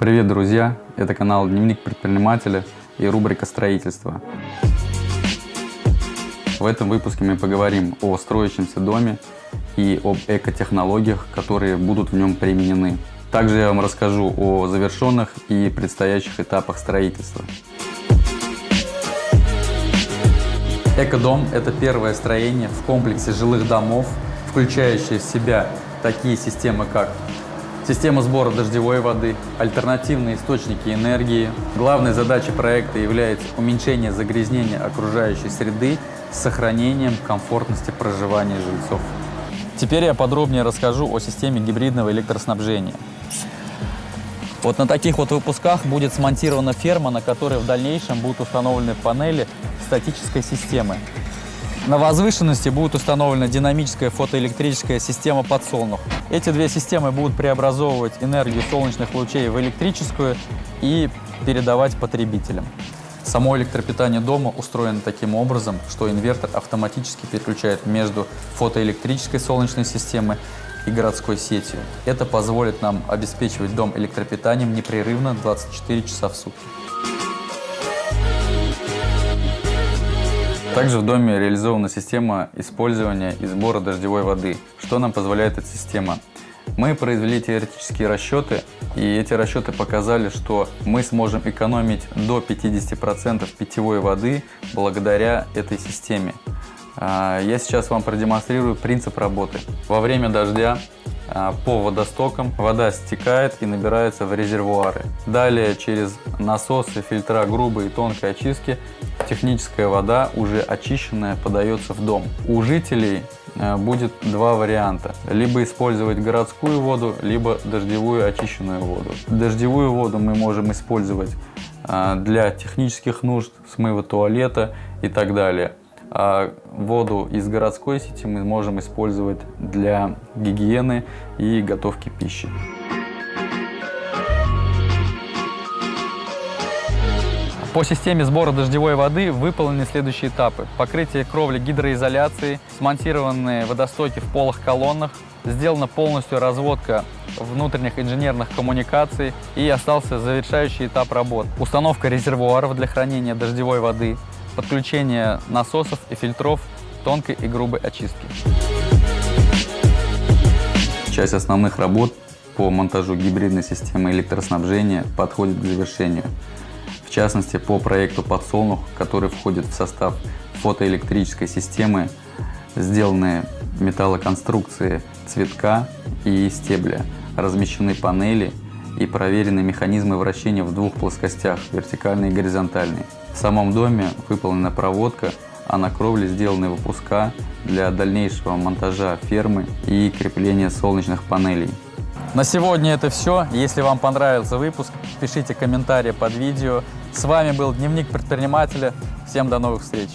Привет, друзья! Это канал Дневник предпринимателя и рубрика «Строительство». В этом выпуске мы поговорим о строящемся доме и об экотехнологиях, которые будут в нем применены. Также я вам расскажу о завершенных и предстоящих этапах строительства. Экодом – это первое строение в комплексе жилых домов, включающее в себя такие системы, как Система сбора дождевой воды, альтернативные источники энергии. Главной задачей проекта является уменьшение загрязнения окружающей среды с сохранением комфортности проживания жильцов. Теперь я подробнее расскажу о системе гибридного электроснабжения. Вот на таких вот выпусках будет смонтирована ферма, на которой в дальнейшем будут установлены панели статической системы. На возвышенности будет установлена динамическая фотоэлектрическая система подсолнух. Эти две системы будут преобразовывать энергию солнечных лучей в электрическую и передавать потребителям. Само электропитание дома устроено таким образом, что инвертор автоматически переключает между фотоэлектрической солнечной системой и городской сетью. Это позволит нам обеспечивать дом электропитанием непрерывно 24 часа в сутки. Также в доме реализована система использования и сбора дождевой воды. Что нам позволяет эта система? Мы произвели теоретические расчеты, и эти расчеты показали, что мы сможем экономить до 50% питьевой воды благодаря этой системе. А, я сейчас вам продемонстрирую принцип работы. Во время дождя а, по водостокам вода стекает и набирается в резервуары. Далее через насосы, фильтра грубой и тонкой очистки техническая вода, уже очищенная, подается в дом. У жителей а, будет два варианта. Либо использовать городскую воду, либо дождевую очищенную воду. Дождевую воду мы можем использовать а, для технических нужд, смыва туалета и так далее а воду из городской сети мы можем использовать для гигиены и готовки пищи. По системе сбора дождевой воды выполнены следующие этапы. Покрытие кровли гидроизоляцией, смонтированные водостоки в полых колоннах, сделана полностью разводка внутренних инженерных коммуникаций и остался завершающий этап работ. Установка резервуаров для хранения дождевой воды, подключение насосов и фильтров тонкой и грубой очистки. Часть основных работ по монтажу гибридной системы электроснабжения подходит к завершению. В частности, по проекту «Подсолнух», который входит в состав фотоэлектрической системы, сделаны металлоконструкции цветка и стебля, размещены панели и проверены механизмы вращения в двух плоскостях – вертикальной и горизонтальной. В самом доме выполнена проводка, а на кровле сделаны выпуска для дальнейшего монтажа фермы и крепления солнечных панелей. На сегодня это все. Если вам понравился выпуск, пишите комментарии под видео. С вами был Дневник предпринимателя. Всем до новых встреч!